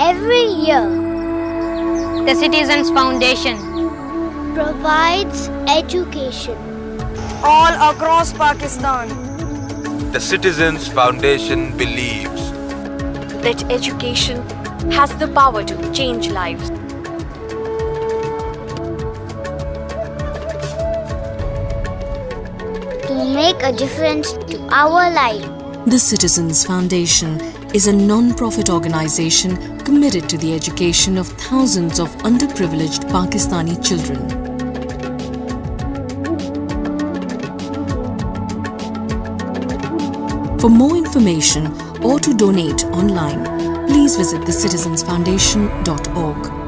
every year The Citizens Foundation. provides education all across Pakistan. The Citizens Foundation believes that education has the power to change lives. to make a difference to our life. The Citizens Foundation is a non-profit organization committed to the education of thousands of underprivileged Pakistani children. For more information or to donate online, please visit thecitizensfoundation.org.